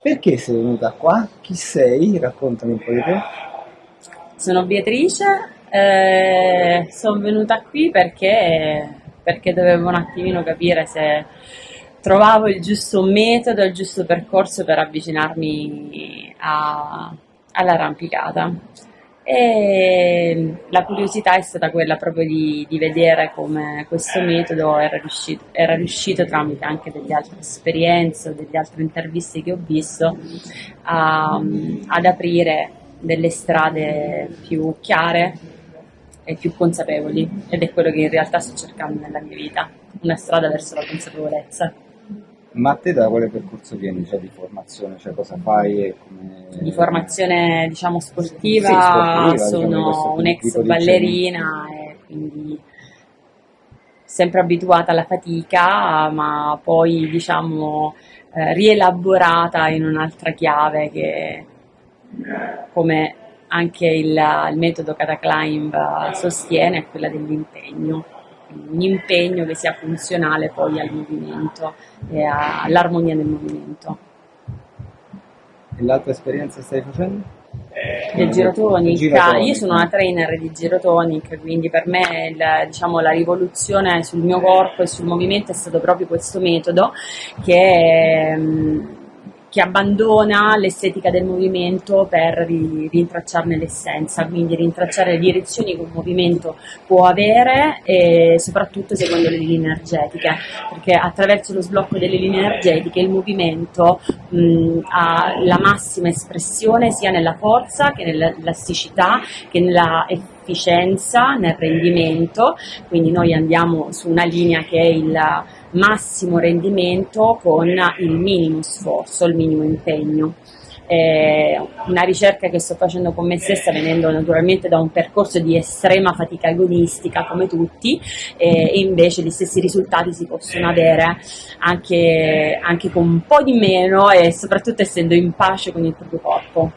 Perché sei venuta qua? Chi sei? Raccontami un po' di te. Sono Beatrice, eh, sono venuta qui perché, perché dovevo un attimino capire se trovavo il giusto metodo, il giusto percorso per avvicinarmi all'arrampicata. E la curiosità è stata quella proprio di, di vedere come questo metodo era riuscito, era riuscito tramite anche delle altre esperienze o delle altre interviste che ho visto a- ad aprire delle strade più chiare e più consapevoli ed è quello che in realtà sto cercando nella mia vita, una strada verso la consapevolezza. Ma a te da quale percorso vieni? Cioè di formazione? Cioè cosa fai e come... Di formazione diciamo sportiva, Sì, sportiva, diciamo, di sono questo un'ex ballerina e quindi sempre abituata alla fatica, ma poi diciamo eh, rielaborata in un'altra chiave che come anche il, il metodo Cataclimb eh, sostiene è quella dell'impegno, un impegno che sia funzionale poi al movimento e all'armonia del movimento. E l'altra esperienza stai facendo? Del girotonic, Girotonic. io sono una trainer di girotonic, quindi per me il- diciamo, la rivoluzione sul mio corpo e sul movimento è stato proprio questo metodo che, mm, che abbandona l'estetica del movimento per ri- rintracciarne l'essenza, quindi rintracciare le direzioni che un movimento può avere e soprattutto seguendo le linee energetiche, perché attraverso lo sblocco delle linee energetiche il movimento mh, ha la massima espressione sia nella forza che nell'elasticità che nella efficienza, nel rendimento, quindi noi andiamo su una linea che è il massimo rendimento con il minimo sforzo, il minimo impegno. È una ricerca che sto facendo con me stessa venendo naturalmente da un percorso di estrema fatica agonistica come tutti e e invece gli stessi risultati si possono avere anche, anche con un po' di meno e soprattutto essendo in pace con il proprio corpo.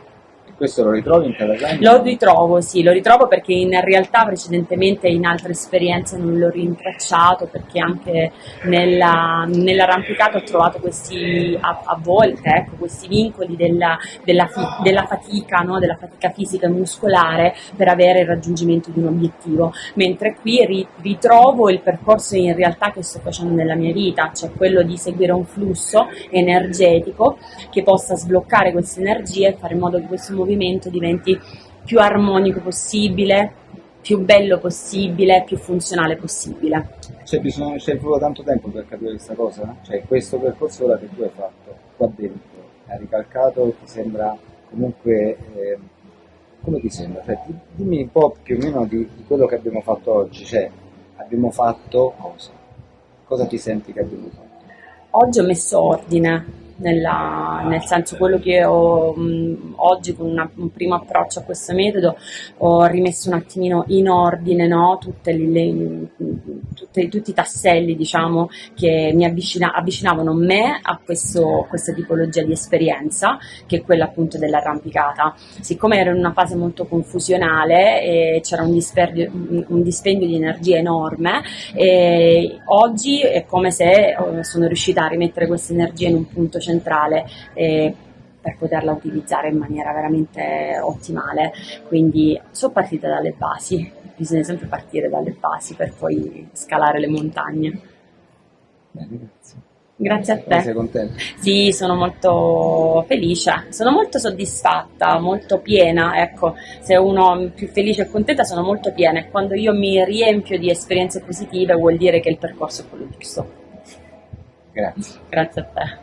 Questo lo ritrovi in Cataclimb? Lo ritrovo, sì, lo ritrovo perché in realtà precedentemente in altre esperienze non l'ho rintracciato perché anche nella, nell'arrampicato ho trovato questi, a, a volte, ecco, questi vincoli della, della fi- della fatica, no? della fatica fisica e muscolare per avere il raggiungimento di un obiettivo, mentre qui ri- ritrovo il percorso in realtà che sto facendo nella mia vita, cioè quello di seguire un flusso energetico che possa sbloccare queste energie e fare in modo che questo movimento diventi più armonico possibile, più bello possibile, più funzionale possibile. C'è bisogno, c'è voluto tanto tempo per capire questa cosa? Cioè questo percorso ora che tu hai fatto qua dentro, hai ricalcato, ti sembra comunque... eh, come ti sembra? Cioè, di- dimmi un po' più o meno di, di quello che abbiamo fatto oggi, cioè abbiamo fatto cosa? Cosa ti senti che abbiamo fatto? Oggi ho messo ordine, nella- nel senso quello che ho mh, oggi con una- un primo approccio a questo metodo ho rimesso un attimino in ordine no? Tutte le- tutte- tutti i tasselli diciamo che mi avvicina- avvicinavano me a questo- questa tipologia di esperienza che è quella appunto dell'arrampicata. Siccome ero in una fase molto confusionale e c'era un un- un dispendio di energia enorme, oggi è come se eh, sono riuscita a rimettere questa energia in un punto centrale eh, per poterla utilizzare in maniera veramente ottimale. Quindi sono partita dalle basi, bisogna sempre partire dalle basi per poi scalare le montagne. Bene, grazie. Grazie a Come sei te. contento? Sì, sono molto felice, sono molto soddisfatta, molto piena, ecco, se uno è più felice e contenta sono molto piena e quando io mi riempio di esperienze positive vuol dire che il percorso è quello giusto. Grazie. Grazie a te.